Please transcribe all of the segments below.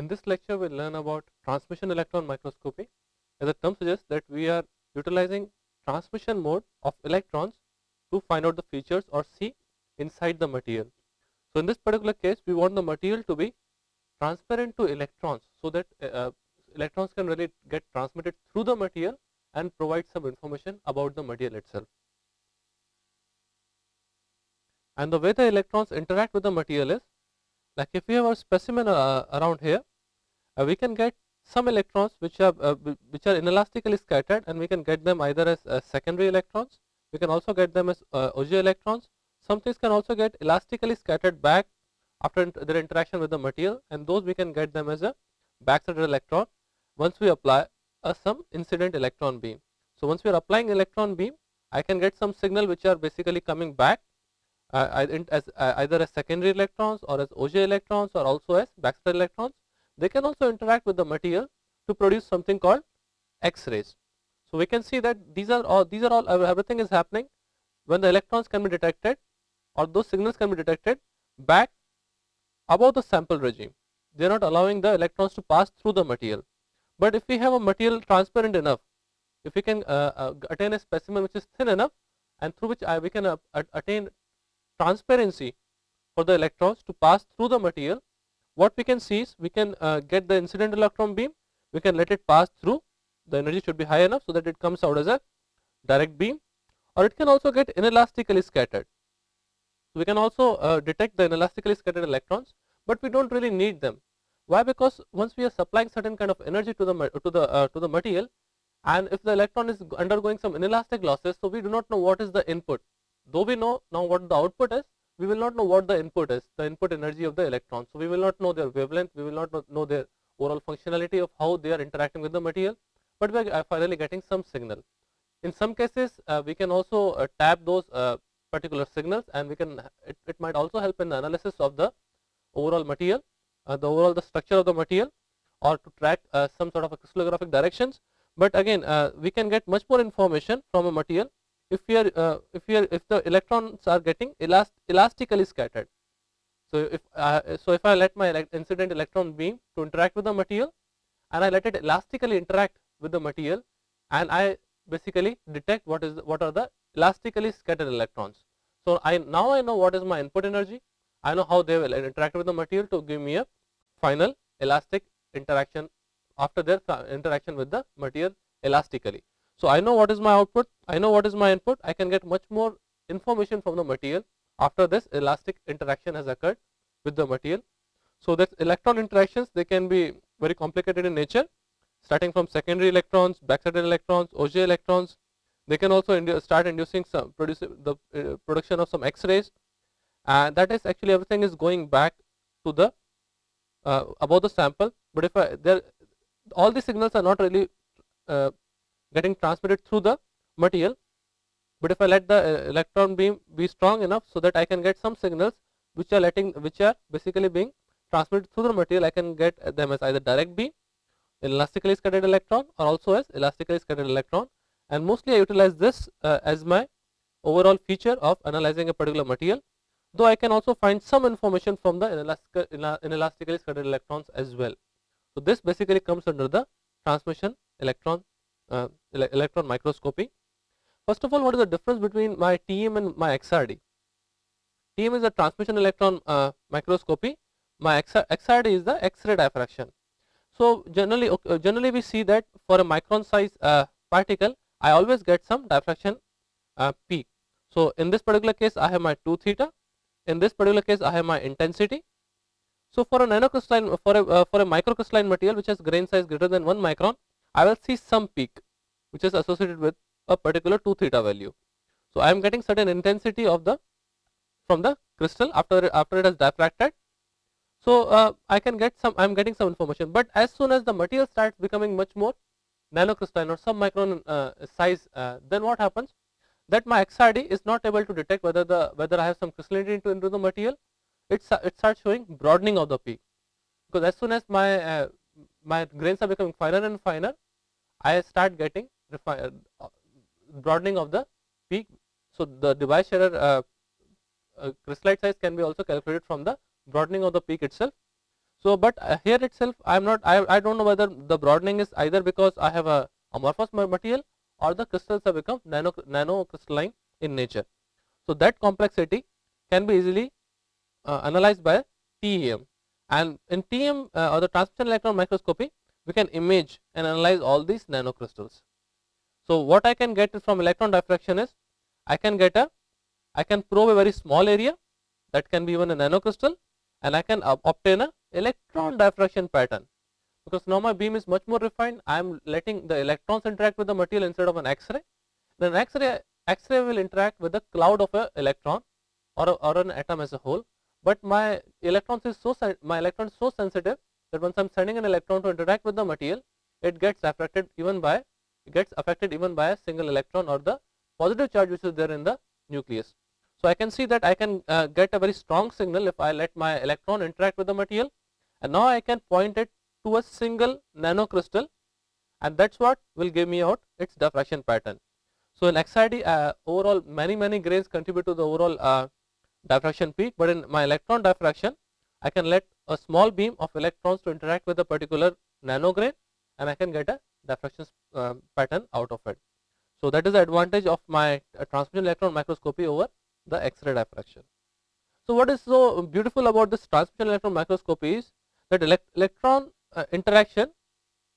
In this lecture, we will learn about transmission electron microscopy. As the term suggests that we are utilizing transmission mode of electrons to find out the features or see inside the material. So, in this particular case, we want the material to be transparent to electrons, so that uh, uh electrons can really get transmitted through the material and provide some information about the material itself. And the way the electrons interact with the material is like if we have a specimen uh, around here, uh, we can get some electrons which are uh, which are inelastically scattered and we can get them either as uh, secondary electrons, we can also get them as uh, electrons. Some things can also get elastically scattered back after their interaction with the material and those we can get them as a backscatter electron once we apply a some incident electron beam. So, once we are applying electron beam, I can get some signal which are basically coming back uh, as uh, either as secondary electrons or as Auger electrons or also as backscatter electrons. They can also interact with the material to produce something called X-rays. So, we can see that these are all these are all everything is happening when the electrons can be detected or those signals can be detected back above the sample regime. They are not allowing the electrons to pass through the material. But if we have a material transparent enough, if we can uh, uh, attain a specimen which is thin enough and through which uh, we can uh, attain transparency for the electrons to pass through the material, what we can see is we can uh, get the incident electron beam, we can let it pass through, the energy should be high enough so that it comes out as a direct beam or it can also get inelastically scattered. So, we can also uh, detect the inelastically scattered electrons, but we do not really need them. Why? Because once we are supplying certain kind of energy to the to the uh, to the material, and if the electron is undergoing some inelastic losses, so we do not know what is the input though we know now what the output is, we will not know what the input is, the input energy of the electron. So, we will not know their wavelength, we will not know their overall functionality of how they are interacting with the material, but we are uh, finally getting some signal. In some cases, uh, we can also uh, tap those uh, particular signals and we can, it, it, might also help in the analysis of the overall material, uh, the overall the structure of the material or to track uh, some sort of a crystallographic directions. But again, we can get much more information from a material if we are uh, if we are if the electrons are getting elast elastically scattered. So, if uh, so if I let my incident electron beam to interact with the material and I let it elastically interact with the material and I basically detect what is what are the elastically scattered electrons. So, I now I know what is my input energy, I know how they will interact with the material to give me a final elastic interaction after their interaction with the material elastically. So, I know what is my output, I know what is my input, I can get much more information from the material after this elastic interaction has occurred with the material. So, that electron interactions they can be very complicated in nature starting from secondary electrons, backscatter electrons, Auger electrons. They can also indu start inducing some produce the uh, production of some X-rays and that is actually everything is going back to the uh, above the sample. But if I, there all these signals are not really uh, getting transmitted through the material. But if I let the uh, electron beam be strong enough so that I can get some signals which are letting which are basically being transmitted through the material, I can get them as either direct beam, elastically scattered electron or also as elastically scattered electron. And mostly I utilize this uh, as my overall feature of analyzing a particular material, though I can also find some information from the inelastically scattered electrons as well. So, this basically comes under the transmission electron uh, ele electron microscopy. First of all, what is the difference between my TEM and my XRD? TEM is a transmission electron uh, microscopy, my XRD is the X-ray diffraction. So, generally uh, generally we see that for a micron size uh, particle, I always get some diffraction uh, peak. So, in this particular case, I have my 2 theta, in this particular case, I have my intensity. So, for a nanocrystalline, for a, uh, for a microcrystalline material which has grain size greater than 1 micron, I will see some peak which is associated with a particular 2 theta value. So, I am getting certain intensity of the from the crystal after after it has diffracted. So, uh, I can get some I am getting some information, but as soon as the material starts becoming much more nanocrystalline or submicron uh, size, uh, then what happens that my XRD is not able to detect whether the whether I have some crystallinity into, into the material. It's it starts showing broadening of the peak because as soon as my uh, my grains are becoming finer and finer, I start getting broadening of the peak. So, the Debye Scherrer uh, uh, crystallite size can be also calculated from the broadening of the peak itself. So, but uh, here itself I am not I, I do not know whether the broadening is either because I have a amorphous material or the crystals have become nano, nano crystalline in nature. So, that complexity can be easily uh, analyzed by TEM and in TEM uh, or the transmission electron microscopy we can image and analyze all these nanocrystals. So, what I can get from electron diffraction is I can get a I can probe a very small area that can be even a nanocrystal and I can obtain a electron diffraction pattern because now my beam is much more refined I am letting the electrons interact with the material instead of an X-ray. Then X-ray X-ray will interact with the cloud of a electron or, a, or an atom as a whole, but my electrons is so my electron is so sensitive that once I am sending an electron to interact with the material, it gets affected even by gets affected even by a single electron or the positive charge which is there in the nucleus. So, I can see that I can uh, get a very strong signal if I let my electron interact with the material and now I can point it to a single nanocrystal and that is what will give me out its diffraction pattern. So, in XRD uh, overall many many grains contribute to the overall uh, diffraction peak, but in my electron diffraction I can let a small beam of electrons to interact with a particular nanograin and I can get a diffraction uh, pattern out of it. So, that is the advantage of my uh, transmission electron microscopy over the X-ray diffraction. So, what is so beautiful about this transmission electron microscopy is that elect electron uh, interaction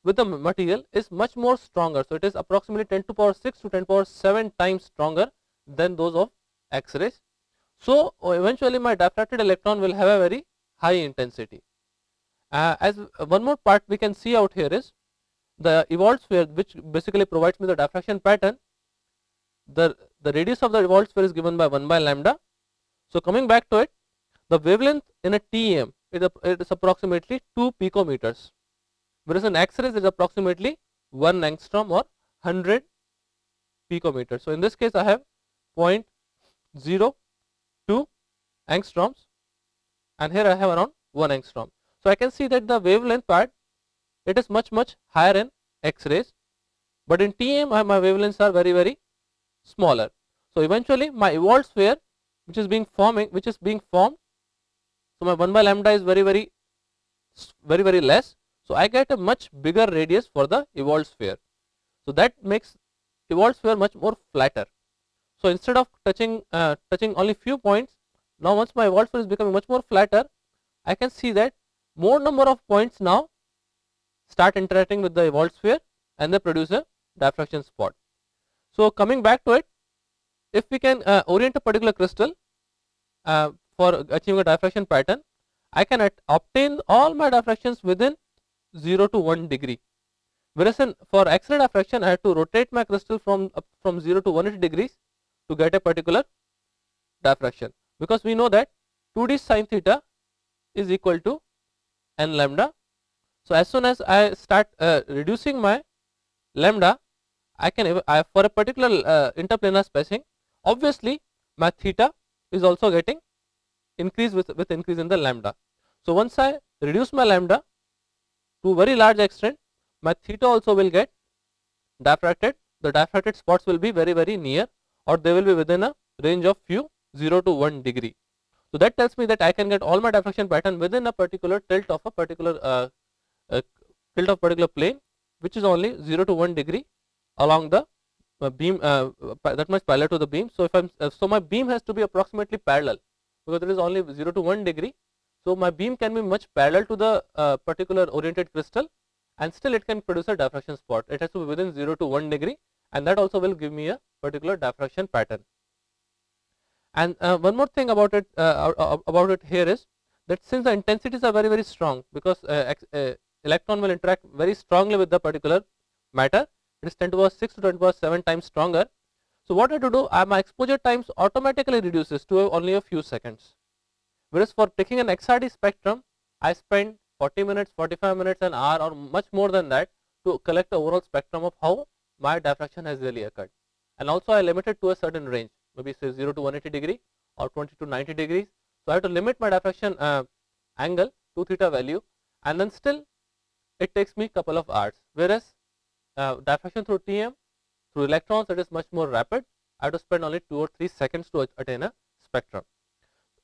with the material is much more stronger. So, it is approximately 10 to power 6 to 10 power 7 times stronger than those of X-rays. So, uh, eventually my diffracted electron will have a very high intensity. Uh, as one more part we can see out here is the Ewald sphere which basically provides me the diffraction pattern the, the radius of the Ewald sphere is given by 1 by lambda. So, coming back to it, the wavelength in a TEM is, it is approximately 2 picometers, whereas in X-rays is approximately 1 angstrom or 100 picometers. So, in this case I have 0.02 angstroms and here I have around 1 angstrom. So, I can see that the wavelength part it is much much higher in X-rays, but in TM my wavelengths are very very smaller. So, eventually my Ewald sphere which is being forming which is being formed. So, my 1 by lambda is very very very very less. So, I get a much bigger radius for the Ewald sphere. So, that makes Ewald sphere much more flatter. So, instead of touching uh, touching only few points now once my Ewald sphere is becoming much more flatter I can see that more number of points now start interacting with the Ewald sphere and they produce a diffraction spot. So, coming back to it, if we can uh, orient a particular crystal uh, for achieving a diffraction pattern, I can obtain all my diffractions within 0 to 1 degree. Whereas in, for X-ray diffraction, I have to rotate my crystal from uh, from 0 to 180 degrees to get a particular diffraction. Because we know that 2d sine theta is equal to n lambda. So, as soon as I start uh, reducing my lambda, I can I, for a particular uh, interplanar spacing obviously my theta is also getting increase with, with increase in the lambda. So, once I reduce my lambda to very large extent my theta also will get diffracted the diffracted spots will be very very near or they will be within a range of few 0 to 1 degree. So, that tells me that I can get all my diffraction pattern within a particular tilt of a particular uh, tilt of particular plane which is only 0 to 1 degree along the uh, beam uh, that much parallel to the beam. So, if I'm uh, so my beam has to be approximately parallel because it is only 0 to 1 degree. So, my beam can be much parallel to the uh, particular oriented crystal and still it can produce a diffraction spot. It has to be within 0 to 1 degree and that also will give me a particular diffraction pattern. And uh, one more thing about it uh, about it here is that since the intensities are very very strong because electron will interact very strongly with the particular matter it is 10 to the power 6 to 10 to the power 7 times stronger. So, what I have to do uh, my exposure times automatically reduces to only a few seconds. Whereas, for taking an XRD spectrum I spend 40 minutes, 45 minutes an hour or much more than that to collect the overall spectrum of how my diffraction has really occurred. And also I limit it to a certain range maybe say 0 to 180 degree or 20 to 90 degrees. So, I have to limit my diffraction uh, angle to theta value and then still it takes me couple of hours whereas uh, diffraction through TM through electrons it is much more rapid. I have to spend only 2 or 3 seconds to attain a spectrum.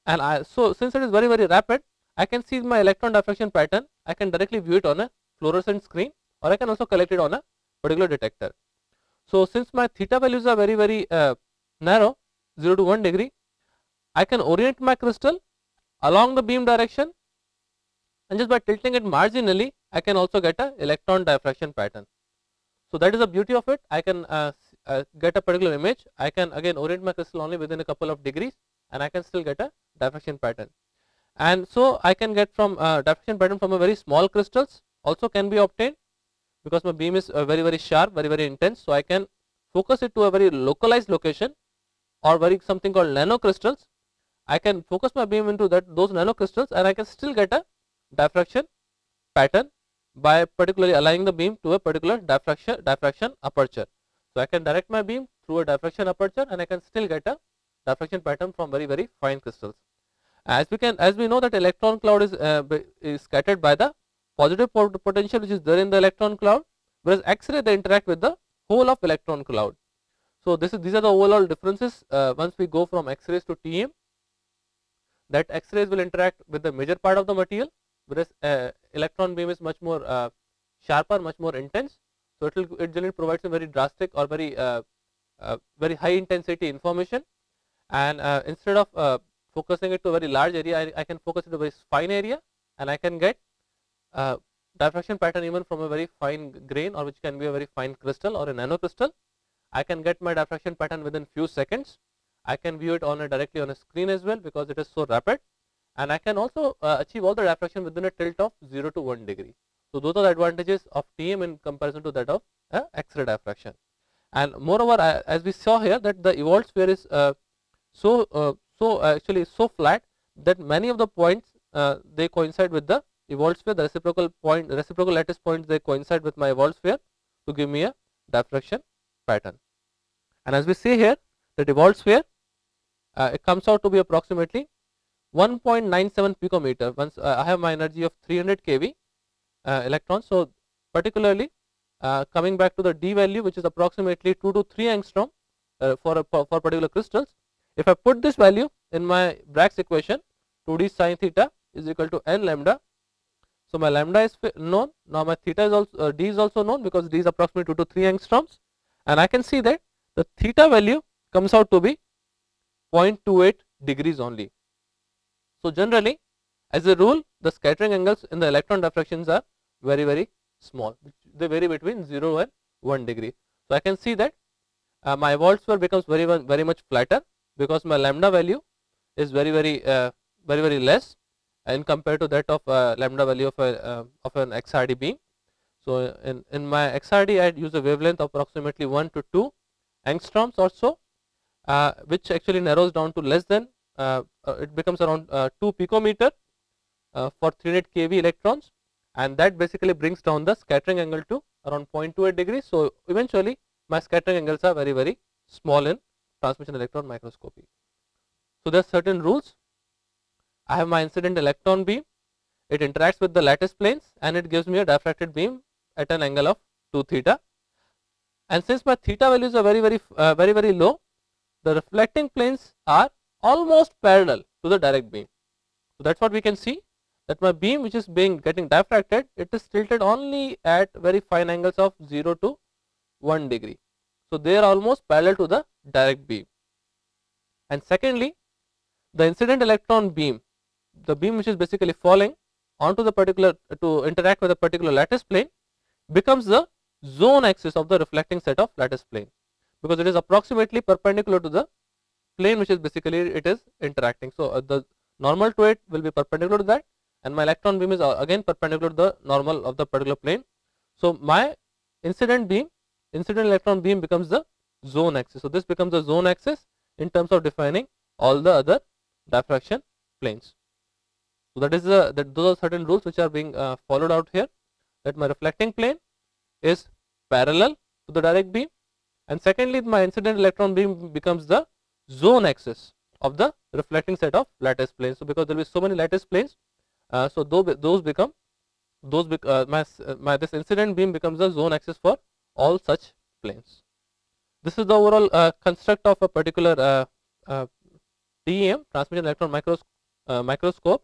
And I, so since it is very very rapid I can see my electron diffraction pattern. I can directly view it on a fluorescent screen or I can also collect it on a particular detector. So, since my theta values are very very uh, narrow 0 to 1 degree, I can orient my crystal along the beam direction and just by tilting it marginally I can also get a electron diffraction pattern. So, that is the beauty of it I can uh, uh, get a particular image I can again orient my crystal only within a couple of degrees and I can still get a diffraction pattern. And so, I can get from uh, diffraction pattern from a very small crystals also can be obtained because my beam is uh, very very sharp very very intense. So, I can focus it to a very localized location or very something called nano crystals I can focus my beam into that those nano crystals and I can still get a diffraction pattern by particularly aligning the beam to a particular diffraction diffraction aperture. So, I can direct my beam through a diffraction aperture and I can still get a diffraction pattern from very very fine crystals. As we can as we know that electron cloud is, uh, is scattered by the positive potential which is there in the electron cloud whereas X-ray they interact with the whole of electron cloud. So, this is these are the overall differences uh, once we go from X-rays to TM that X-rays will interact with the major part of the material uh, electron beam is much more uh, sharper, much more intense. So, it will it generally provides a very drastic or very uh, uh very high intensity information and uh, instead of uh, focusing it to a very large area, I, I, can focus it to a very fine area and I can get diffraction pattern even from a very fine grain or which can be a very fine crystal or a nano crystal. I can get my diffraction pattern within few seconds I can view it on a directly on a screen as well because it is so rapid and I can also uh, achieve all the diffraction within a tilt of 0 to 1 degree. So, those are the advantages of TM in comparison to that of uh, X-ray diffraction. And moreover, uh, as we saw here that the Ewald sphere is uh, so uh, so actually so flat that many of the points uh, they coincide with the Ewald sphere. The reciprocal point, reciprocal lattice points they coincide with my Ewald sphere to give me a diffraction pattern. And as we see here, that Ewald sphere it comes out to be approximately 1.97 picometer once uh, I have my energy of 300 kV uh, electrons. So, particularly uh, coming back to the D value which is approximately 2 to 3 angstrom uh, for, a, for particular crystals. If I put this value in my Bragg's equation 2d sine theta is equal to n lambda. So, my lambda is known now my theta is also uh, d is also known because d is approximately 2 to 3 angstroms and I can see that the theta value comes out to be 0.28 degrees only. So, generally as a rule the scattering angles in the electron diffractions are very very small they vary between 0 and 1 degree. So, I can see that uh, my Ewald sphere becomes very very much flatter because my lambda value is very very uh, very very less and compared to that of uh, lambda value of a uh, of an XRD beam. So, in, in my XRD I use a wavelength approximately 1 to 2 angstroms or so uh, which actually narrows down to less than Uh, uh, it becomes around uh, 2 picometer for 300 kV electrons and that basically brings down the scattering angle to around 0.28 degrees. So, eventually my scattering angles are very very small in transmission electron microscopy. So, there are certain rules. I have my incident electron beam, it interacts with the lattice planes and it gives me a diffracted beam at an angle of 2 theta. And since my theta values are very very uh, very very low, the reflecting planes are almost parallel to the direct beam. So, that is what we can see that my beam which is being getting diffracted it is tilted only at very fine angles of 0 to 1 degree. So, they are almost parallel to the direct beam. And secondly, the incident electron beam, the beam which is basically falling onto the particular to interact with a particular lattice plane becomes the zone axis of the reflecting set of lattice plane because it is approximately perpendicular to the plane which is basically it is interacting. So, uh, the normal to it will be perpendicular to that and my electron beam is uh, again perpendicular to the normal of the particular plane. So, my incident beam incident electron beam becomes the zone axis. So, this becomes the zone axis in terms of defining all the other diffraction planes. So, that is the that those are certain rules which are being uh, followed out here that my reflecting plane is parallel to the direct beam and secondly my incident electron beam becomes the zone axis of the reflecting set of lattice planes. So, because there will be so many lattice planes, uh, so those become those bec uh, my, uh, my this incident beam becomes the zone axis for all such planes. This is the overall uh, construct of a particular uh, TEM transmission electron micros microscope.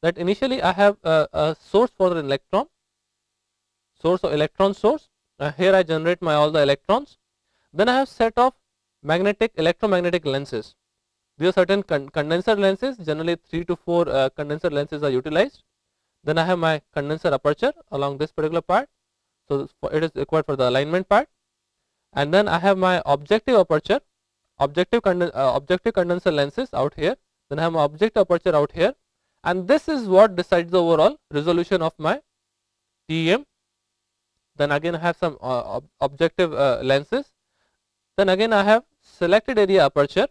that initially I have a, source for the electron, source of electron source. Here I generate my all the electrons. Then I have set of magnetic electromagnetic lenses. These are certain con condenser lenses. Generally, three to four uh, condenser lenses are utilized. Then I have my condenser aperture along this particular part. So it is required for the alignment part. And then I have my objective aperture, objective conden uh, objective condenser lenses out here. Then I have my objective aperture out here and this is what decides the overall resolution of my TEM. Then again I have some uh, ob objective uh, lenses. Then again I have selected area aperture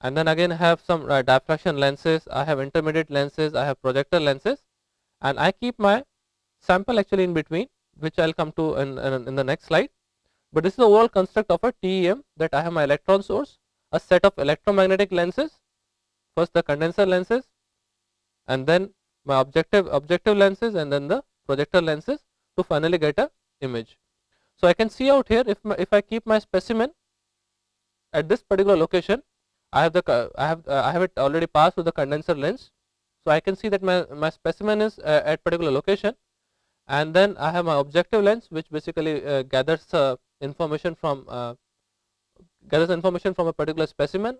and then again have some uh, diffraction lenses, I have intermediate lenses, I have projector lenses and I keep my sample actually in between which I will come to in, in, in the next slide. But this is the overall construct of a TEM that I have my electron source, a set of electromagnetic lenses first the condenser lenses and then my objective objective lenses and then the projector lenses to finally get a image. So, I can see out here if my, if I keep my specimen at this particular location I have the I have uh, I have it already passed through the condenser lens. So, I can see that my, my specimen is uh, at particular location and then I have my objective lens which basically uh, gathers information from uh, gathers information from a particular specimen.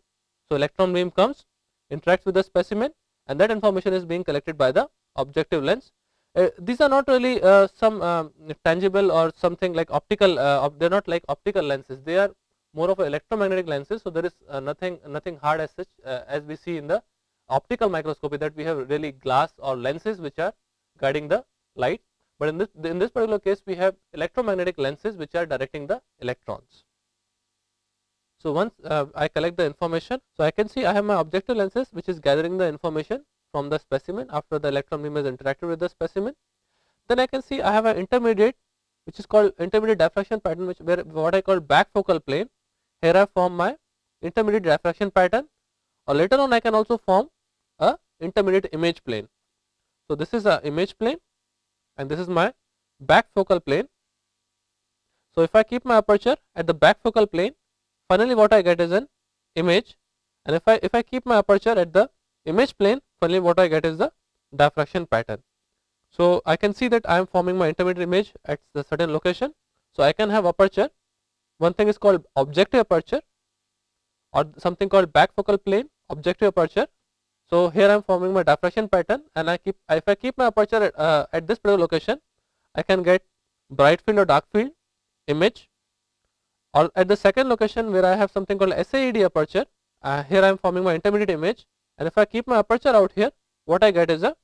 So, electron beam comes interacts with the specimen and that information is being collected by the objective lens. Uh, these are not really uh, some um, tangible or something like optical, uh, they are not like optical lenses, they are more of electromagnetic lenses. So, there is uh, nothing nothing hard as such uh, as we see in the optical microscopy that we have really glass or lenses which are guiding the light, but in this in this particular case we have electromagnetic lenses which are directing the electrons. So, once uh, I collect the information, so I can see I have my objective lenses which is gathering the information from the specimen after the electron beam has interacted with the specimen. Then I can see I have an intermediate which is called intermediate diffraction pattern which where what I call back focal plane. Here I form my intermediate diffraction pattern or later on I can also form a intermediate image plane. So, this is a image plane and this is my back focal plane. So, if I keep my aperture at the back focal plane finally what I get is an image and if I if I keep my aperture at the image plane finally what I get is the diffraction pattern. So, I can see that I am forming my intermediate image at the certain location. So, I can have aperture one thing is called objective aperture or something called back focal plane objective aperture. So, here I am forming my diffraction pattern and I keep if I keep my aperture at, uh, at this particular location I can get bright field or dark field image or at the second location where I have something called SAED aperture, uh, here I am forming my intermediate image and if I keep my aperture out here, what I get is a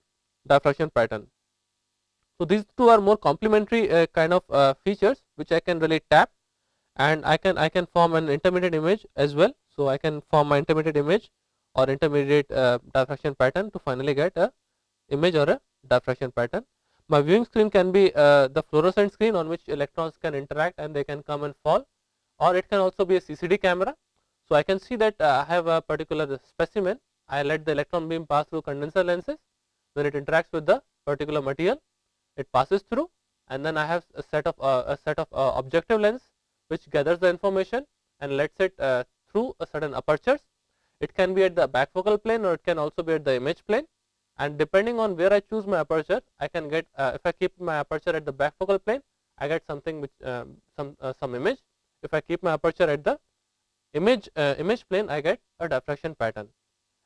diffraction pattern. So, these two are more complementary uh, kind of uh, features which I can really tap and I can I can form an intermediate image as well. So, I can form my intermediate image or intermediate uh, diffraction pattern to finally get a image or a diffraction pattern. My viewing screen can be uh, the fluorescent screen on which electrons can interact and they can come and fall or it can also be a CCD camera. So, I can see that uh, I have a particular specimen, I let the electron beam pass through condenser lenses, When it interacts with the particular material, it passes through and then I have a set of uh, a set of uh, objective lens which gathers the information and lets it uh, through a certain apertures. It can be at the back focal plane or it can also be at the image plane and depending on where I choose my aperture, I can get uh, if I keep my aperture at the back focal plane, I get something which um, some some image if I keep my aperture at the image uh, image plane I get a diffraction pattern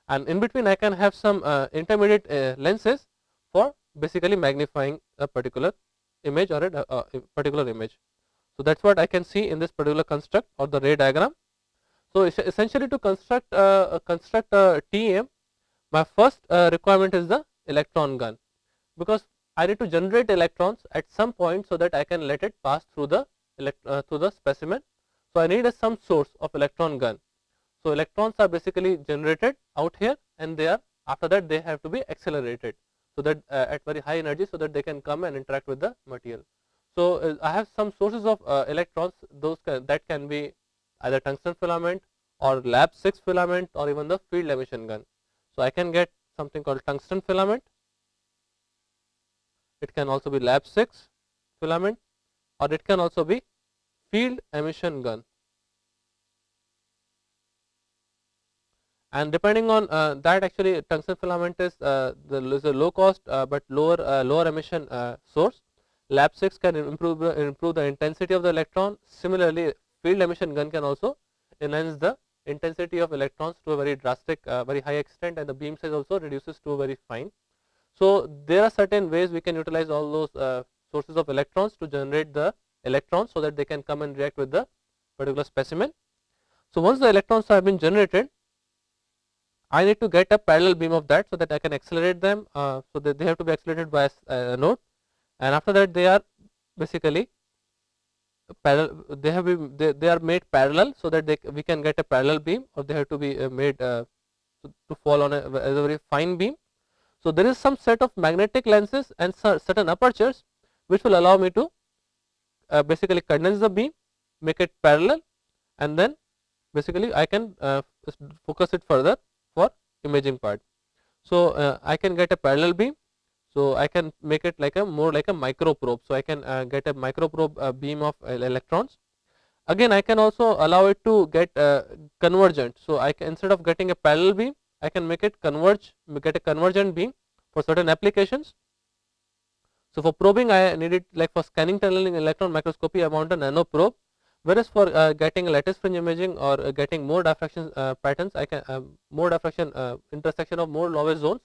and in between I can have some uh, intermediate uh, lenses for basically magnifying a particular image or uh, a, particular image. So, that is what I can see in this particular construct or the ray diagram. So, essentially to construct uh, construct a TEM my first uh, requirement is the electron gun because I need to generate electrons at some point so that I can let it pass through the uh, to the specimen. So, I need a some source of electron gun. So, electrons are basically generated out here and they are after that they have to be accelerated. So, that uh, at very high energy so that they can come and interact with the material. So, uh, I have some sources of uh, electrons those can, that can be either tungsten filament or LaB6 filament or even the field emission gun. So, I can get something called tungsten filament, it can also be LaB6 filament or it can also be field emission gun. and depending on uh, that actually tungsten filament is uh, the is a low cost uh, but lower uh, lower emission source. LaB6 can improve improve the intensity of the electron. Similarly, field emission gun can also enhance the intensity of electrons to a very drastic, uh, very high extent, and the beam size also reduces to a very fine. So there are certain ways we can utilize all those sources of electrons to generate the electrons so that they can come and react with the particular specimen. So once the electrons have been generated, I need to get a parallel beam of that so that I can accelerate them. Uh, so that they have to be accelerated by a, anode, and after that they are basically parallel. They have been they, they are made parallel so that they we can get a parallel beam, or they have to be uh, made uh, to, to, fall on a, a very fine beam. So there is some set of magnetic lenses and certain apertures which will allow me to uh, basically condense the beam, make it parallel, and then basically I can uh, focus it further for imaging part. So uh, I can get a parallel beam. So I can make it like a more like a micro probe. So I can uh, get a micro probe uh, beam of electrons. Again, I can also allow it to get uh, convergent. So I can instead of getting a parallel beam, I can make it converge, get a convergent beam for certain applications. So for probing, I needed like for scanning tunneling electron microscopy, I want a nano probe whereas for uh, getting lattice fringe imaging or uh, getting more diffraction uh, patterns I can uh, more diffraction uh, intersection of more Laue zones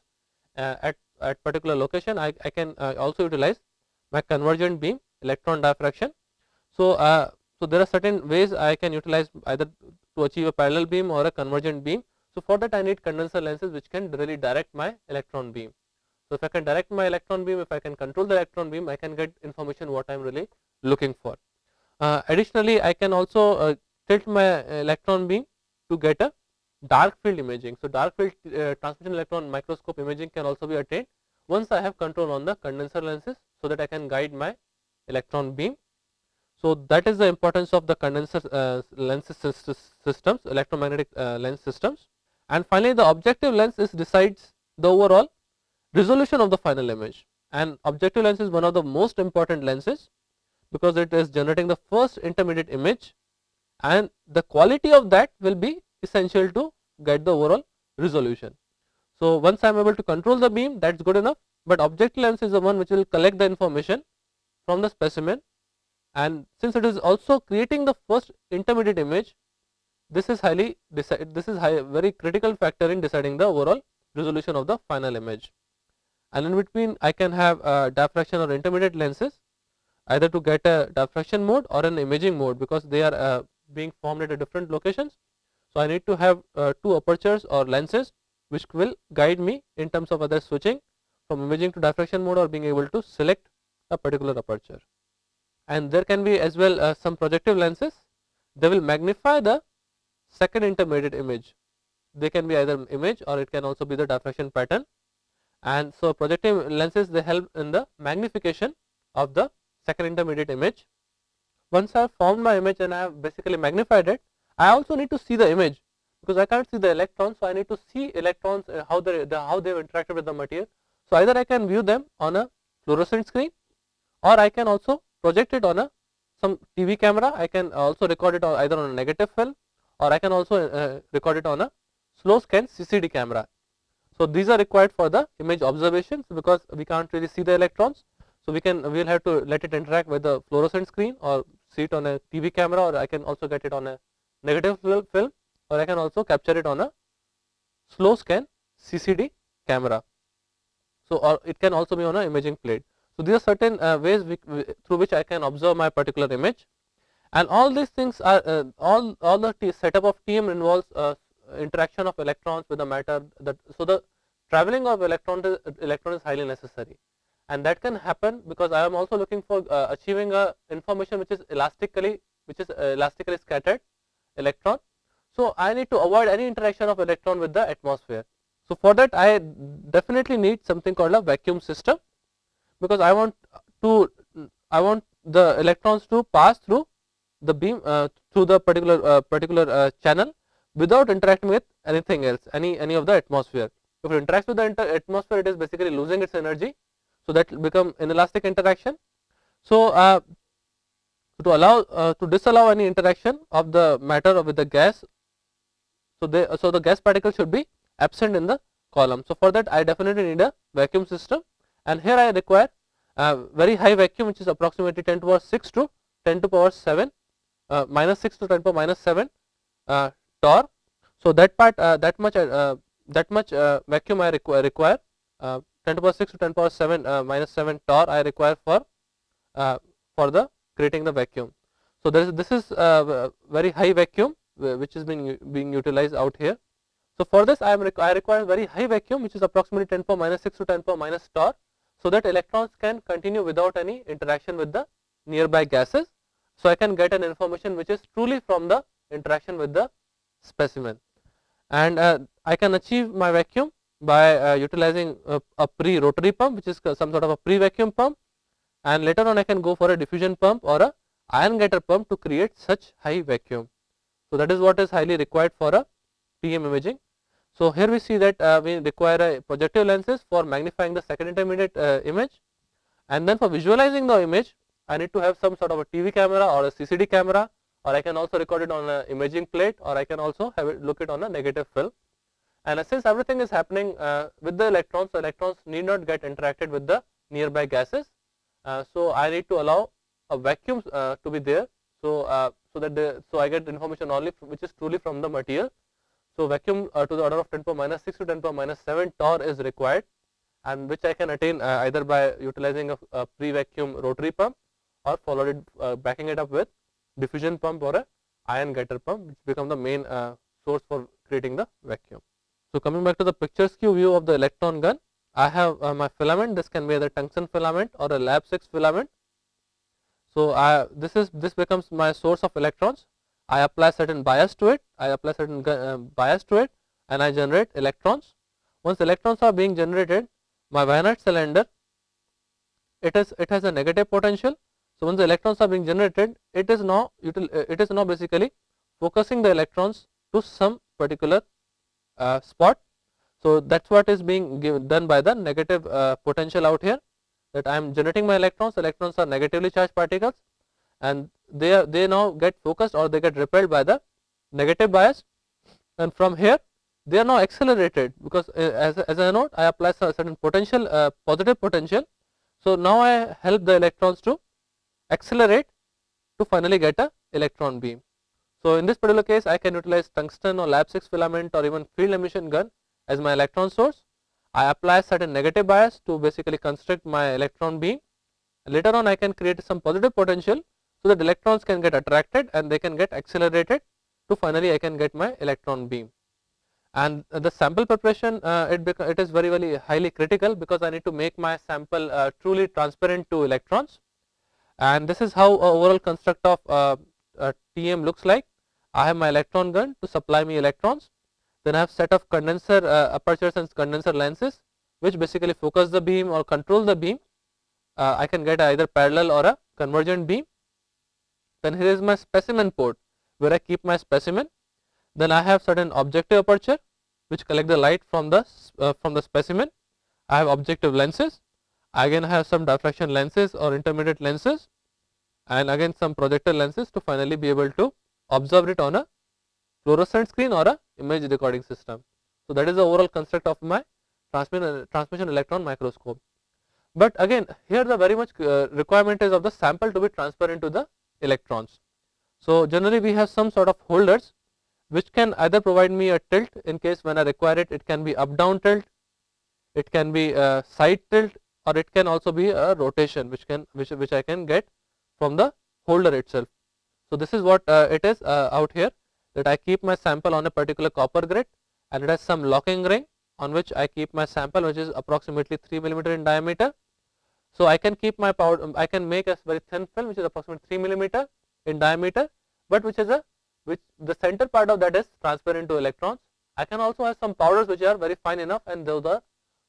uh, at, at particular location I, I can also utilize my convergent beam electron diffraction. So, so there are certain ways I can utilize either to achieve a parallel beam or a convergent beam. So for that I need condenser lenses which can really direct my electron beam. So if I can direct my electron beam, if I can control the electron beam, I can get information what I am really looking for. Uh, additionally, I can also uh, tilt my electron beam to get a dark field imaging. So, dark field uh, transmission electron microscope imaging can also be attained once I have control on the condenser lenses, so that I can guide my electron beam. So, that is the importance of the condenser uh, lens systems, electromagnetic uh, lens systems. And finally, the objective lens is decides the overall resolution of the final image and objective lens is one of the most important lenses because it is generating the first intermediate image and the quality of that will be essential to get the overall resolution. So, once I am able to control the beam that is good enough, but objective lens is the one which will collect the information from the specimen and since it is also creating the first intermediate image, this is highly decide, this is high, very critical factor in deciding the overall resolution of the final image. And in between I can have diffraction or intermediate lenses either to get a diffraction mode or an imaging mode because they are uh, being formed at a different locations. So, I need to have uh, two apertures or lenses which will guide me in terms of either switching from imaging to diffraction mode or being able to select a particular aperture. And there can be as well uh, some projective lenses, they will magnify the second intermediate image. They can be either image or it can also be the diffraction pattern. And so, projective lenses they help in the magnification of the second intermediate image. Once I have formed my image and I have basically magnified it, I also need to see the image because I can't see the electrons. So, I need to see electrons uh, how they the, how they have interacted with the material. So, either I can view them on a fluorescent screen or I can also project it on a some TV camera. I can also record it on either on a negative film or I can also uh, record it on a slow scan CCD camera. So, these are required for the image observations because we can't really see the electrons. So, we can we will have to let it interact with the fluorescent screen or see it on a TV camera or I can also get it on a negative film or I can also capture it on a slow scan CCD camera. So, or it can also be on a imaging plate. So, these are certain uh, ways we, we, through which I can observe my particular image and all these things are uh, all all the setup of TM involves uh, interaction of electrons with the matter that so the traveling of electron electron is highly necessary and that can happen because I am also looking for uh, achieving a information which is elastically which is uh, elastically scattered electron. So, I need to avoid any interaction of electron with the atmosphere. So, for that I definitely need something called a vacuum system because I want to I want the electrons to pass through the beam uh, through the particular uh, particular uh, channel without interacting with anything else any any of the atmosphere. If it interacts with the atmosphere it is basically losing its energy so, that will become inelastic interaction. So, uh, to allow uh, to disallow any interaction of the matter with the gas. So, they, so the gas particle should be absent in the column. So, for that I definitely need a vacuum system and here I require a very high vacuum which is approximately 10 to power 6 to 10 to power 7 uh, minus 6 to 10 to power minus 7 uh, torr. So, that part uh, that much uh, that much uh, vacuum I require, require uh, 10 to power 6 to 10 to power 7 minus 7 torr I require for for the creating the vacuum. So, this, this is a very high vacuum which is being being utilized out here. So, for this I am I require very high vacuum which is approximately 10 power minus 6 to 10 power minus torr. So, that electrons can continue without any interaction with the nearby gases. So, I can get an information which is truly from the interaction with the specimen and uh, I can achieve my vacuum by uh, utilizing a, a pre-rotary pump which is some sort of a pre-vacuum pump and later on I can go for a diffusion pump or a ion getter pump to create such high vacuum. So, that is what is highly required for a PM imaging. So, here we see that uh, we require a projective lenses for magnifying the second intermediate uh, image and then for visualizing the image I need to have some sort of a TV camera or a CCD camera or I can also record it on an imaging plate or I can also have it look it on a negative film. And uh, since everything is happening uh, with the electrons, the electrons need not get interacted with the nearby gases. Uh, so, I need to allow a vacuum uh, to be there. So, uh, so that the, so I get information only which is truly from the material. So, vacuum to the order of 10 power minus 6 to 10 power minus 7 torr is required and which I can attain either by utilizing a, a pre-vacuum rotary pump or followed it backing it up with diffusion pump or a ion getter pump which become the main uh, source for creating the vacuum. So, coming back to the picture skew view of the electron gun, I have uh, my filament this can be either tungsten filament or a LaB6 filament. So, I, this is this becomes my source of electrons, I apply certain bias to it, I apply certain uh, bias to it and I generate electrons. Once electrons are being generated, my Wehnelt cylinder it is it has a negative potential so, once the electrons are being generated, it is now uh, it is now basically focusing the electrons to some particular uh, spot. So, that is what is being given, done by the negative uh, potential out here that I am generating my electrons, electrons are negatively charged particles and they are they now get focused or they get repelled by the negative bias and from here they are now accelerated because uh, as, as I note I apply a certain potential uh, positive potential. So, now I help the electrons to accelerate to finally get a electron beam. So, in this particular case I can utilize tungsten or LaB6 filament or even field emission gun as my electron source. I apply certain negative bias to basically construct my electron beam. Later on I can create some positive potential so that electrons can get attracted and they can get accelerated to finally I can get my electron beam. And the sample preparation uh, it, it is very very highly critical because I need to make my sample uh, truly transparent to electrons and this is how overall construct of uh, TM looks like. I have my electron gun to supply me electrons, then I have set of condenser uh, apertures and condenser lenses which basically focus the beam or control the beam. Uh, I can get either parallel or a convergent beam. Then here is my specimen port where I keep my specimen. Then I have certain objective aperture which collect the light from the uh, from the specimen. I have objective lenses again have some diffraction lenses or intermediate lenses and again some projector lenses to finally be able to observe it on a fluorescent screen or a image recording system. So, that is the overall construct of my transmission, electron microscope. But again here the very much uh, requirement is of the sample to be transparent to the electrons. So, generally we have some sort of holders which can either provide me a tilt in case when I require it, it can be up down tilt, it can be a side tilt or it can also be a rotation which can which, which I can get from the holder itself. So, this is what uh, it is uh, out here that I keep my sample on a particular copper grid and it has some locking ring on which I keep my sample which is approximately 3 millimeter in diameter. So, I can keep my powder I can make a very thin film which is approximately 3 millimeter in diameter, but which is a which the center part of that is transparent to electrons. I can also have some powders which are very fine enough and those are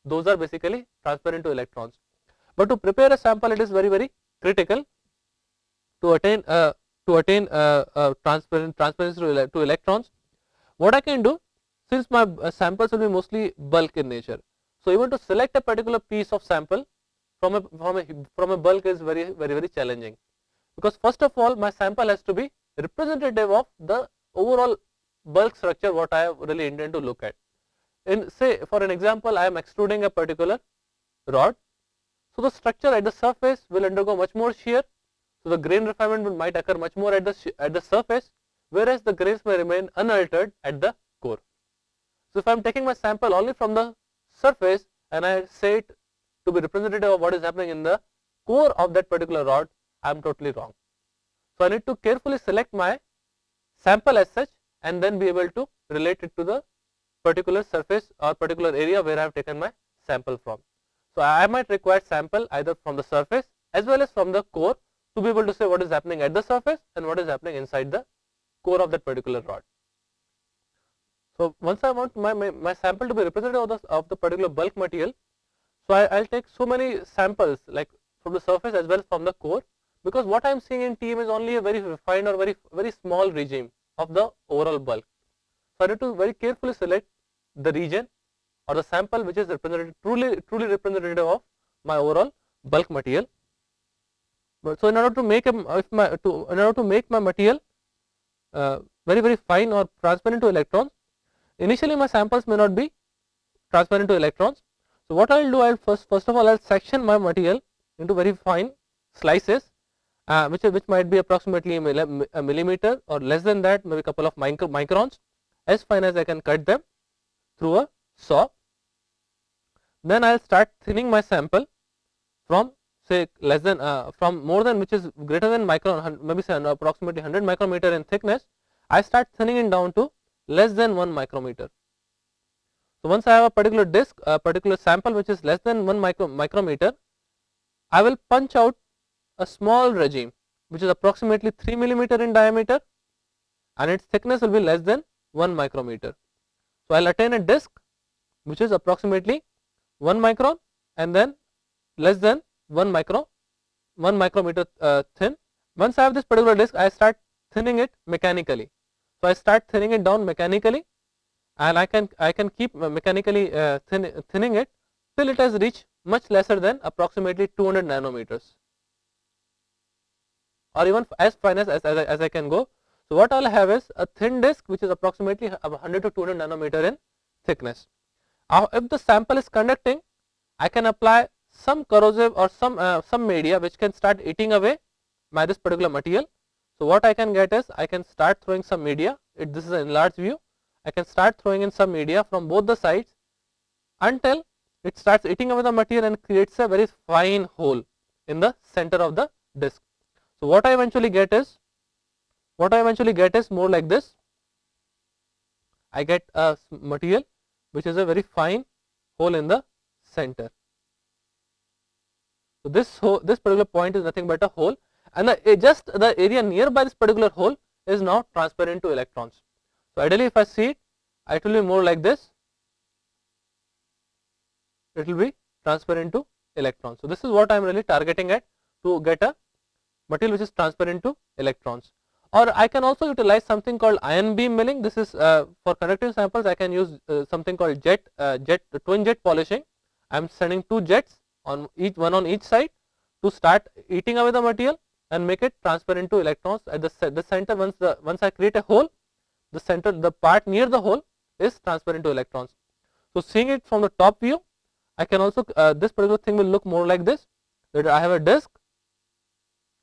those are basically transparent to electrons. But to prepare a sample it is very very critical to attain uh, to attain uh, uh, transparent transparency to, to, electrons. What I can do since my uh, samples will be mostly bulk in nature. So, even to select a particular piece of sample from a from a from a bulk is very very very challenging because first of all my sample has to be representative of the overall bulk structure what I really intend to look at. In say for an example, I am extruding a particular rod. So, the structure at the surface will undergo much more shear. So, the grain refinement might occur much more at the at the surface, whereas the grains may remain unaltered at the core. So, if I am taking my sample only from the surface and I say it to be representative of what is happening in the core of that particular rod, I am totally wrong. So, I need to carefully select my sample as such and then be able to relate it to the particular surface or particular area where I have taken my sample from. So, I might require sample either from the surface as well as from the core to be able to say what is happening at the surface and what is happening inside the core of that particular rod. So, once I want my, my, my sample to be representative of the, of the particular bulk material, so I will take so many samples like from the surface as well as from the core because what I am seeing in TM is only a very refined or very very small regime of the overall bulk. So, I need to very carefully select the region or the sample which is representative truly truly representative of my overall bulk material. So, in order to make a, if my to in order to make my material uh, very very fine or transparent to electrons, initially my samples may not be transparent to electrons. So, what I will do I will first first of all I will section my material into very fine slices uh, which which might be approximately a millimeter or less than that maybe a couple of micro, microns as fine as I can cut them through a saw. Then I will start thinning my sample from say less than uh, from more than which is greater than micron maybe say approximately 100 micrometer in thickness I start thinning it down to less than 1 micrometer. So, once I have a particular disk a particular sample which is less than 1 micro, micrometer I will punch out a small regime which is approximately 3 millimeter in diameter and its thickness will be less than 1 micrometer. So, I will attain a disk which is approximately 1 micron and then less than 1 micro 1 micrometer uh, thin. Once I have this particular disk I start thinning it mechanically. So, I start thinning it down mechanically and I can I can keep mechanically uh, thin, thinning it till it has reached much lesser than approximately 200 nanometers or even as fine as, as, as, I, as I can go. So, what I will have is a thin disk which is approximately 100 to 200 nanometer in thickness. Now, if the sample is conducting, I can apply some corrosive or some uh, some media which can start eating away my this particular material. So, what I can get is I can start throwing some media, it, this is an enlarged view, I can start throwing in some media from both the sides until it starts eating away the material and creates a very fine hole in the center of the disk. So, what I eventually get is what I eventually get is more like this. I get a material which is a very fine hole in the center. So, this hole, this particular point is nothing but a hole and the, just the area nearby this particular hole is now transparent to electrons. So, ideally if I see it, it will be more like this, it will be transparent to electrons. So, this is what I am really targeting at to get a material which is transparent to electrons. Or I can also utilize something called ion beam milling. This is uh, for conductive samples. I can use uh, something called jet uh, jet twin jet polishing. I am sending two jets on each one on each side to start eating away the material and make it transparent to electrons at the the center. Once the once I create a hole, the center the part near the hole is transparent to electrons. So seeing it from the top view, I can also uh, this particular thing will look more like this. That I have a disk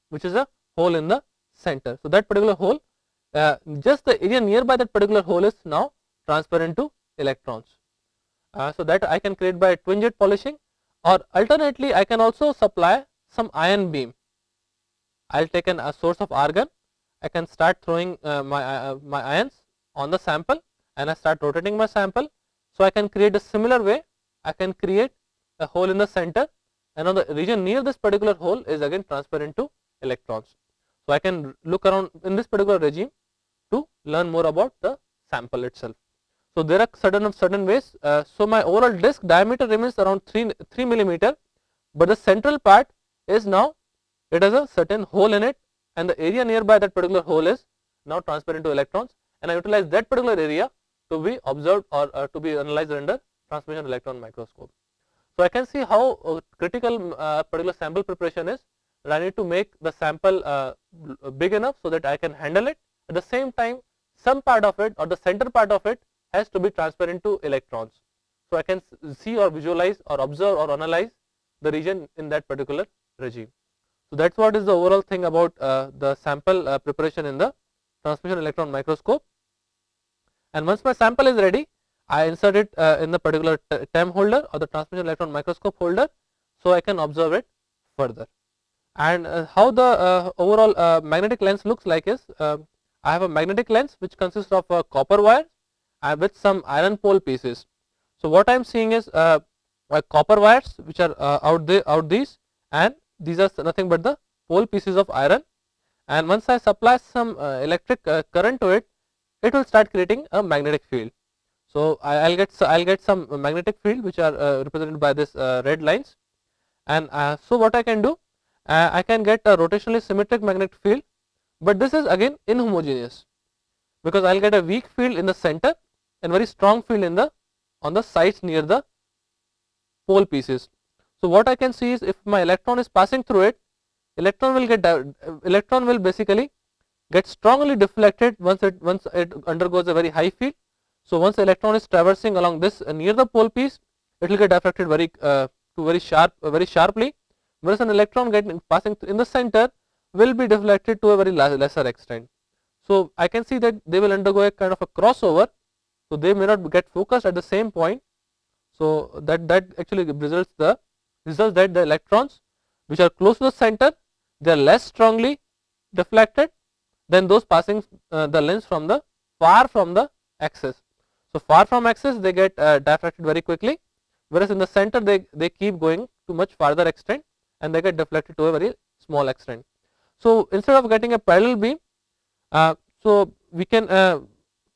which is a hole in the center. So, that particular hole uh, just the area nearby that particular hole is now transparent to electrons. Uh, so, that I can create by twin jet polishing or alternately I can also supply some ion beam. I will take an, a source of argon, I can start throwing uh, my, uh, my ions on the sample and I start rotating my sample. So, I can create a similar way, I can create a hole in the center and on the region near this particular hole is again transparent to electrons. So, I can look around in this particular regime to learn more about the sample itself. So, there are certain of certain ways. Uh, so, my overall disk diameter remains around 3, 3 millimeter, but the central part is now it has a certain hole in it and the area nearby that particular hole is now transparent to electrons and I utilize that particular area to be observed or uh, to be analyzed under transmission electron microscope. So, I can see how uh, critical uh, particular sample preparation is I need to make the sample uh, big enough so that I can handle it. At the same time, some part of it or the center part of it has to be transparent to electrons. So, I can see or visualize or observe or analyze the region in that particular regime. So, that is what is the overall thing about uh, the sample uh, preparation in the transmission electron microscope. And once my sample is ready, I insert it uh, in the particular TEM holder or the transmission electron microscope holder. So, I can observe it further. And uh, how the uh, overall uh, magnetic lens looks like is, I have a magnetic lens which consists of a copper wire Uh, with some iron pole pieces. So, what I am seeing is uh, uh, copper wires which are out, the, out these and these are nothing but the pole pieces of iron and once I supply some uh, electric uh, current to it, it will start creating a magnetic field. So, I will get so I will get some magnetic field which are uh, represented by this red lines and so what I can do I can get a rotationally symmetric magnetic field, but this is again inhomogeneous because I will get a weak field in the center and very strong field in the on the sides near the pole pieces. So, what I can see is if my electron is passing through it, electron will get electron will basically get strongly deflected once it once it undergoes a very high field. So, once electron is traversing along this uh, near the pole piece, it will get deflected very uh, to very sharp uh, very sharply, whereas an electron getting passing in the center will be deflected to a very lesser extent. So, I can see that they will undergo a kind of a crossover. So, they may not get focused at the same point. So, that that actually results the results that the electrons which are close to the center they are less strongly deflected than those passing uh, the lens from the far from the axis. So, far from axis they get uh, deflected very quickly whereas in the center they, they keep going to much farther extent and they get deflected to a very small extent. So, instead of getting a parallel beam, uh, so we can uh,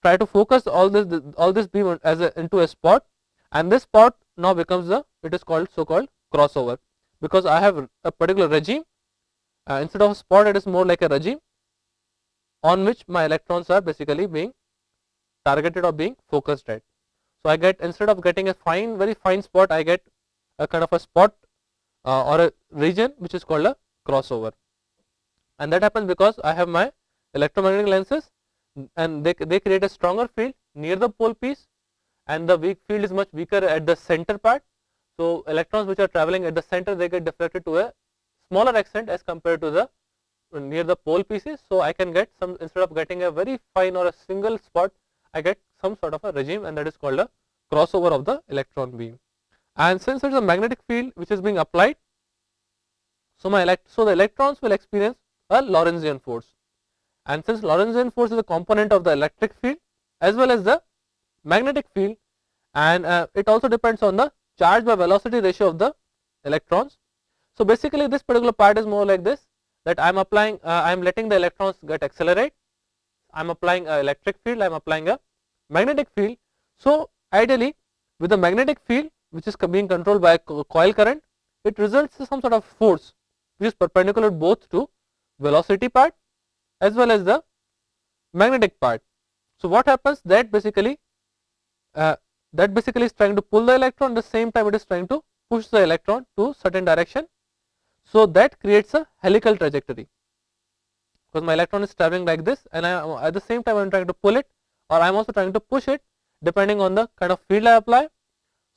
try to focus all this all this beam as a, into a spot and this spot now becomes the it is called so called crossover because I have a particular regime uh, instead of a spot it is more like a regime on which my electrons are basically being targeted or being focused at. So, I get instead of getting a fine very fine spot I get a kind of a spot uh, or a region which is called a crossover and that happens because I have my electromagnetic lenses and they, they create a stronger field near the pole piece and the weak field is much weaker at the center part so, electrons which are traveling at the center they get deflected to a smaller extent as compared to the near the pole pieces. So, I can get some instead of getting a very fine or a single spot I get some sort of a regime and that is called a crossover of the electron beam. And since there is a magnetic field which is being applied, so my elect so the electrons will experience a Lorentzian force and since Lorentzian force is a component of the electric field as well as the magnetic field and uh, it also depends on the charge by velocity ratio of the electrons. So, basically this particular part is more like this that I am applying uh, I am letting the electrons get accelerate, I am applying a electric field, I am applying a magnetic field. So, ideally with the magnetic field which is being controlled by a coil current it results in some sort of force which is perpendicular both to velocity part as well as the magnetic part. So, what happens that basically uh, that basically is trying to pull the electron the same time it is trying to push the electron to certain direction. So, that creates a helical trajectory because my electron is traveling like this and I, at the same time I am trying to pull it or I am also trying to push it depending on the kind of field I apply.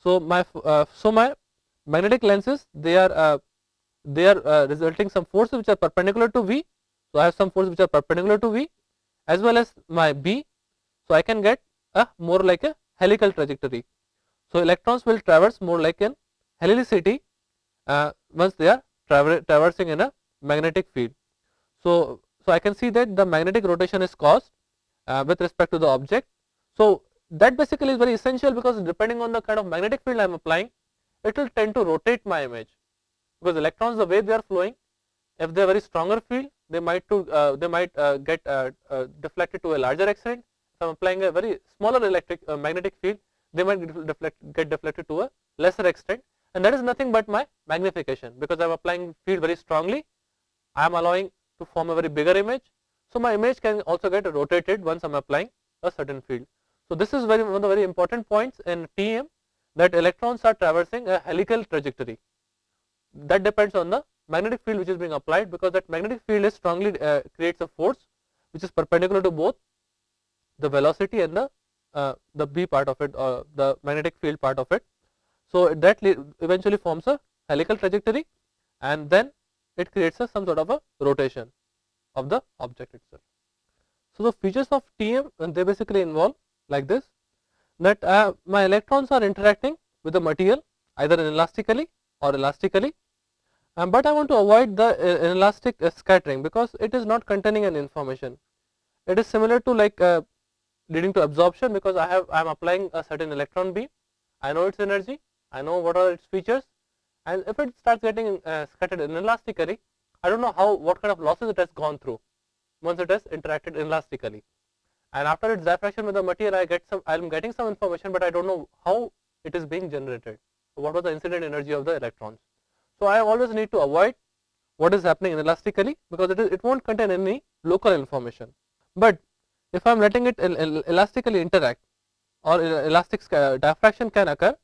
So, my uh, so my magnetic lenses they are uh, they are uh, resulting some forces which are perpendicular to V. So, I have some force which are perpendicular to V as well as my B. So, I can get a more like a helical trajectory. So, electrons will traverse more like an helicity uh, once they are traver traversing in a magnetic field. So, so I can see that the magnetic rotation is caused uh, with respect to the object. So, that basically is very essential because depending on the kind of magnetic field I am applying, it will tend to rotate my image because electrons the way they are flowing, if they are very stronger field, they might to uh, they might uh, get uh, uh, deflected to a larger extent If I am applying a very smaller electric uh, magnetic field, they might deflect, get deflected to a lesser extent and that is nothing but my magnification because I am applying field very strongly, I am allowing to form a very bigger image. So, my image can also get rotated once I am applying a certain field. So, this is very one of the very important points in TEM that electrons are traversing a helical trajectory. That depends on the magnetic field which is being applied because that magnetic field is strongly uh, creates a force which is perpendicular to both the velocity and the uh, the B part of it or the magnetic field part of it. So, that eventually forms a helical trajectory and then it creates a some sort of a rotation of the object itself. So, the features of TM and they basically involve like this that uh, my electrons are interacting with the material either inelastically or elastically, um, but I want to avoid the uh, inelastic uh, scattering because it is not containing an information. It is similar to like uh, leading to absorption because I have I am applying a certain electron beam, I know its energy, I know what are its features and if it starts getting uh, scattered inelastically, I do not know how what kind of losses it has gone through once it has interacted inelastically. And after its diffraction with the material, I get some I am getting some information, but I do not know how it is being generated. What was the incident energy of the electrons? So, I always need to avoid what is happening inelastically because it is it won't contain any local information. But if I am letting it elastically interact or elastic diffraction can occur,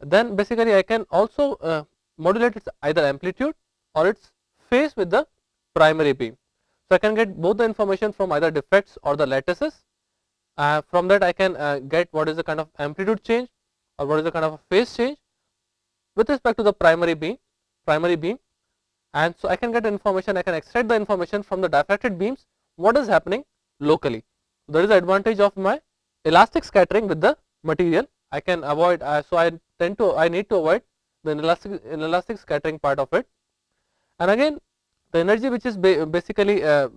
then basically I can also uh, modulate its either amplitude or its phase with the primary beam. So, I can get both the information from either defects or the lattices. Uh, from that I can uh, get what is the kind of amplitude change or what is the kind of phase change with respect to the primary beam, primary beam. And so, I can get information, I can extract the information from the diffracted beams, what is happening locally. So, That is the advantage of my elastic scattering with the material. I can avoid, uh, so I tend to, I need to avoid the inelastic, inelastic scattering part of it. And again, the energy which is ba basically uh,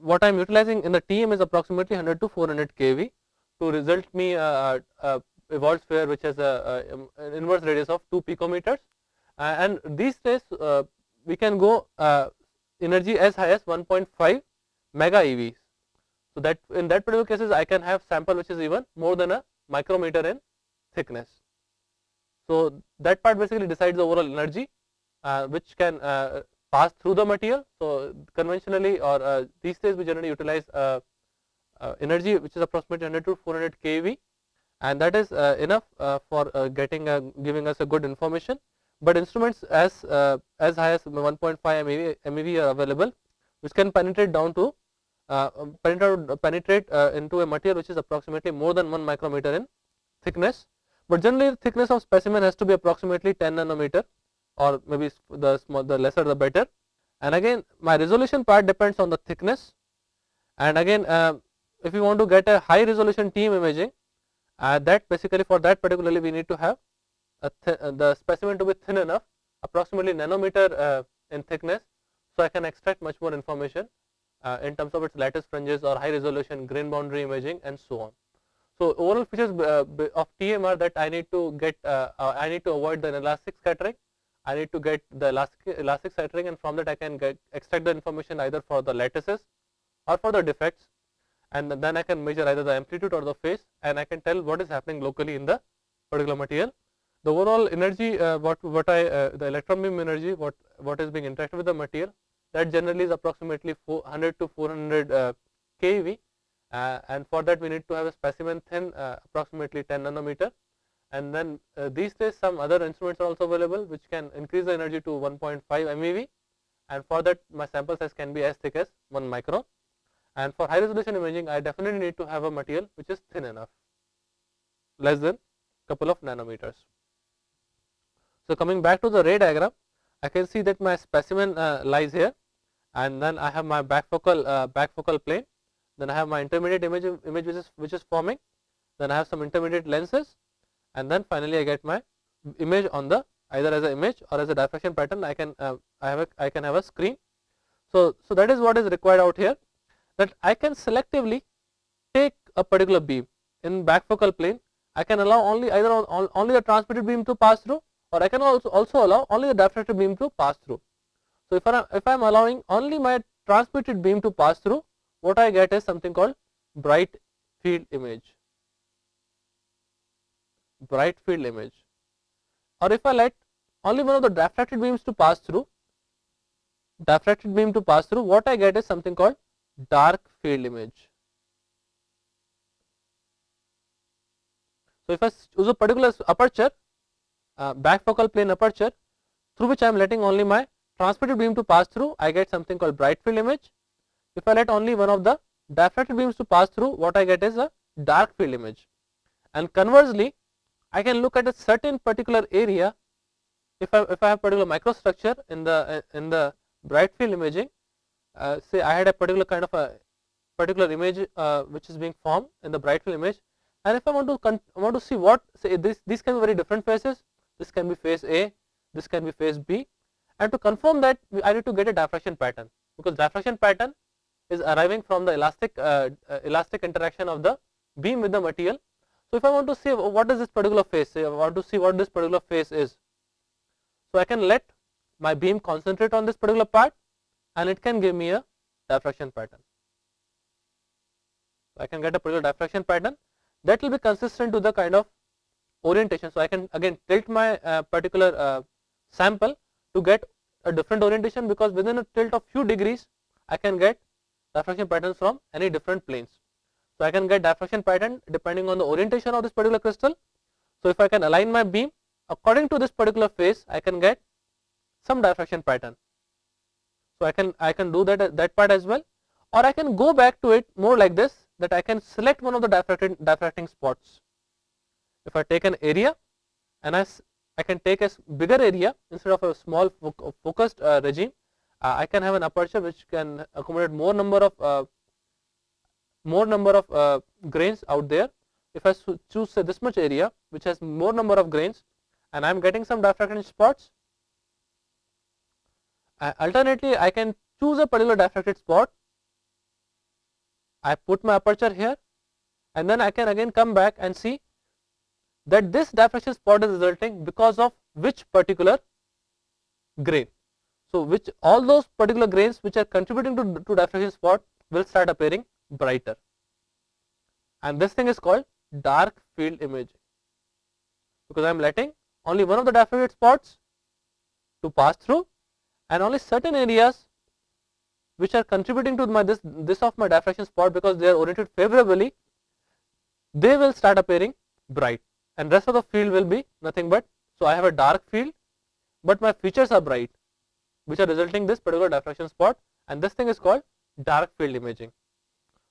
what I am utilizing in the TM is approximately 100 to 400 kV to result me a, a Ewald sphere which has a, a, an inverse radius of 2 picometers. Uh, and these days uh, we can go uh, energy as high as 1.5 mega EVs. So, that in that particular cases I can have sample which is even more than a micrometer in thickness. So, that part basically decides the overall energy uh, which can uh, pass through the material. So, conventionally or uh, these days we generally utilize energy which is approximately 100 to 400 kV and that is enough for getting giving us a good information. But instruments as as high as 1.5 MeV, MeV are available which can penetrate down to um, penetrate, penetrate into a material which is approximately more than 1 micrometer in thickness. But generally the thickness of specimen has to be approximately 10 nanometer or maybe the small, the lesser the better. And again my resolution part depends on the thickness and again uh, if you want to get a high resolution team imaging uh, that basically for that particularly we need to have uh, the specimen to be thin enough approximately nanometer uh, in thickness. So, I can extract much more information uh, in terms of its lattice fringes or high resolution grain boundary imaging and so on. So, overall features uh, of TMR that I need to get I need to avoid the inelastic scattering I need to get the elastic, elastic scattering and from that I can get extract the information either for the lattices or for the defects and then I can measure either the amplitude or the phase and I can tell what is happening locally in the particular material. The overall energy uh, what, what I uh, the electron beam energy what, what is being interacted with the material that generally is approximately 400 to 400 uh, keV uh, and for that we need to have a specimen thin uh, approximately 10 nanometer. And then uh, these days some other instruments are also available which can increase the energy to 1.5 MeV and for that my sample size can be as thick as 1 micron. And for high resolution imaging I definitely need to have a material which is thin enough less than couple of nanometers. So, coming back to the ray diagram I can see that my specimen uh, lies here and then I have my back focal uh, back focal plane. Then I have my intermediate image image which is which is forming. Then I have some intermediate lenses and then finally I get my image on the either as an image or as a diffraction pattern. I can uh, I have a, I can have a screen. So, so that is what is required out here that I can selectively take a particular beam in back focal plane. I can allow only either on, on, only the transmitted beam to pass through or I can also also allow only the diffracted beam to pass through. So, if I if I am allowing only my transmitted beam to pass through what I get is something called bright field image bright field image or if I let only one of the diffracted beams to pass through diffracted beam to pass through what I get is something called dark field image. So, if I choose a particular aperture uh, back focal plane aperture through which I am letting only my transmitted beam to pass through I get something called bright field image. If I let only one of the diffracted beams to pass through what I get is a dark field image. And conversely I can look at a certain particular area. If I if I have particular microstructure in the in the bright field imaging uh, say I had a particular kind of a particular image uh, which is being formed in the bright field image. And if I want to want to see what say this these can be very different faces this can be phase A this can be phase B and to confirm that I need to get a diffraction pattern because diffraction pattern is arriving from the elastic uh, uh, elastic interaction of the beam with the material. So, if I want to see what is this particular phase, say I want to see what this particular phase is. So, I can let my beam concentrate on this particular part and it can give me a diffraction pattern. So, I can get a particular diffraction pattern that will be consistent to the kind of orientation. So, I can again tilt my uh, particular uh, sample to get a different orientation because within a tilt of few degrees I can get diffraction patterns from any different planes. So, I can get diffraction pattern depending on the orientation of this particular crystal. So, if I can align my beam according to this particular phase I can get some diffraction pattern. So, I can I can do that that part as well or I can go back to it more like this that I can select one of the diffracting, diffracting spots. If I take an area and I, I can take a bigger area instead of a small fo focused uh, regime, uh, I can have an aperture which can accommodate more number of uh, more number of uh, grains out there. If I choose say this much area which has more number of grains and I am getting some diffracting spots, alternately I can choose a particular diffracted spot I put my aperture here and then I can again come back and see that this diffraction spot is resulting because of which particular grain. So, which all those particular grains which are contributing to, to diffraction spot will start appearing brighter. And this thing is called dark field imaging. Because I am letting only one of the diffracted spots to pass through and only certain areas which are contributing to my this this of my diffraction spot because they are oriented favorably they will start appearing bright and rest of the field will be nothing but so I have a dark field but my features are bright which are resulting this particular diffraction spot and this thing is called dark field imaging.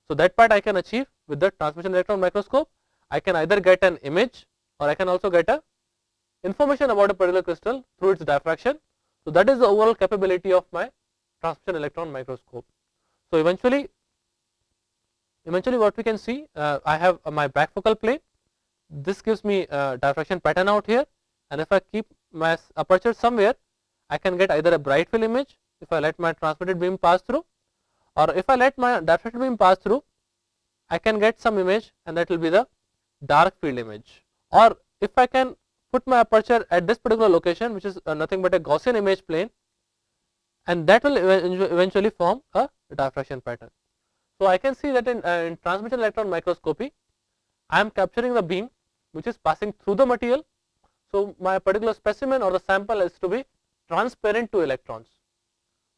So that part I can achieve with the transmission electron microscope I can either get an image or I can also get a information about a particular crystal through its diffraction. So that is the overall capability of my transmission electron microscope. So, eventually eventually what we can see uh, I have uh, my back focal plane this gives me a diffraction pattern out here and if I keep my aperture somewhere I can get either a bright field image if I let my transmitted beam pass through or if I let my diffracted beam pass through I can get some image and that will be the dark field image or if I can put my aperture at this particular location which is uh, nothing but a Gaussian image plane and that will eventually form a diffraction pattern. So, I can see that in, uh, in transmission electron microscopy, I am capturing the beam which is passing through the material. So, my particular specimen or the sample is to be transparent to electrons.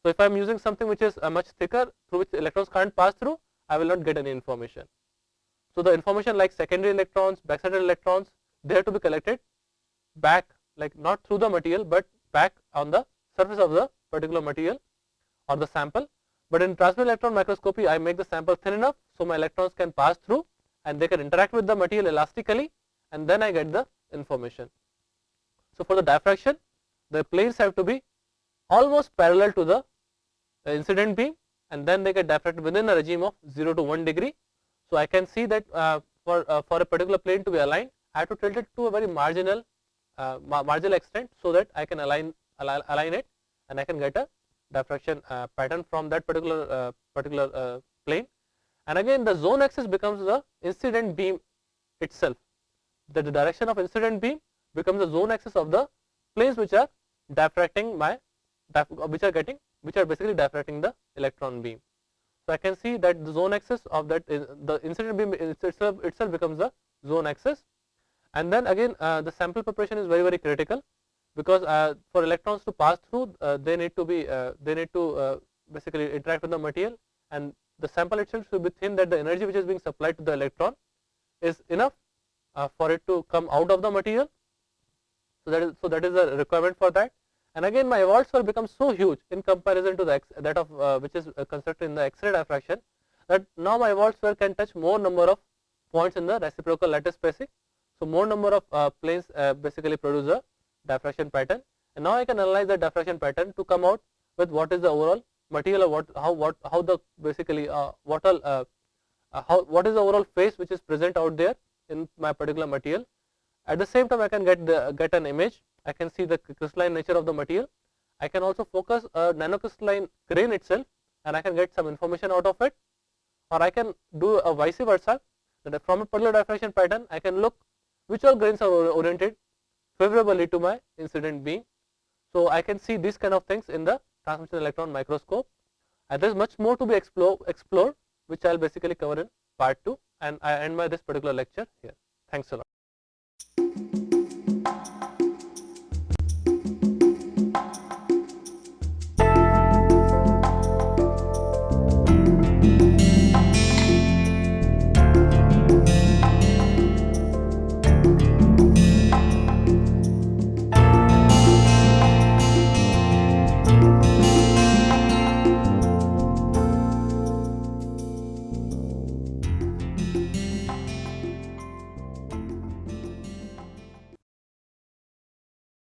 So, if I am using something which is uh, much thicker through which electrons can't pass through, I will not get any information. So, the information like secondary electrons, backside electrons, they have to be collected back like not through the material, but back on the surface of the particular material or the sample. But in transmission electron microscopy, I make the sample thin enough so my electrons can pass through and they can interact with the material elastically and then I get the information. So, for the diffraction, the planes have to be almost parallel to the incident beam and then they get diffracted within a regime of 0 to 1 degree. So, I can see that uh, for, uh, for a particular plane to be aligned, I have to tilt it to a very marginal uh, marginal extent so that I can align align it and I can get a diffraction uh, pattern from that particular uh, particular uh, plane. And again the zone axis becomes the incident beam itself. That the direction of incident beam becomes the zone axis of the planes which are diffracting my which are getting which are basically diffracting the electron beam. So I can see that the zone axis of that the incident beam itself itself becomes the zone axis and then again uh, the sample preparation is very very critical because uh, for electrons to pass through uh, they need to be uh, they need to uh, basically interact with the material and the sample itself should be thin that the energy which is being supplied to the electron is enough uh, for it to come out of the material. So that is so that is a requirement for that and again my Ewald will become so huge in comparison to the X, that of uh, which is constructed in the X-ray diffraction that now my Ewald sphere can touch more number of points in the reciprocal lattice spacing. So, more number of uh, planes uh, basically produce a diffraction pattern and now I can analyze the diffraction pattern to come out with what is the overall material or what how what how the basically uh, what all uh, uh, how what is the overall phase which is present out there in my particular material. At the same time I can get the get an image I can see the crystalline nature of the material. I can also focus a nanocrystalline grain itself and I can get some information out of it or I can do a vice versa that from a particular diffraction pattern I can look which all grains are oriented favorably to my incident beam. So, I can see these kind of things in the transmission electron microscope and there is much more to be explore, explored which I will basically cover in part 2 and I end my this particular lecture here. Thanks a lot.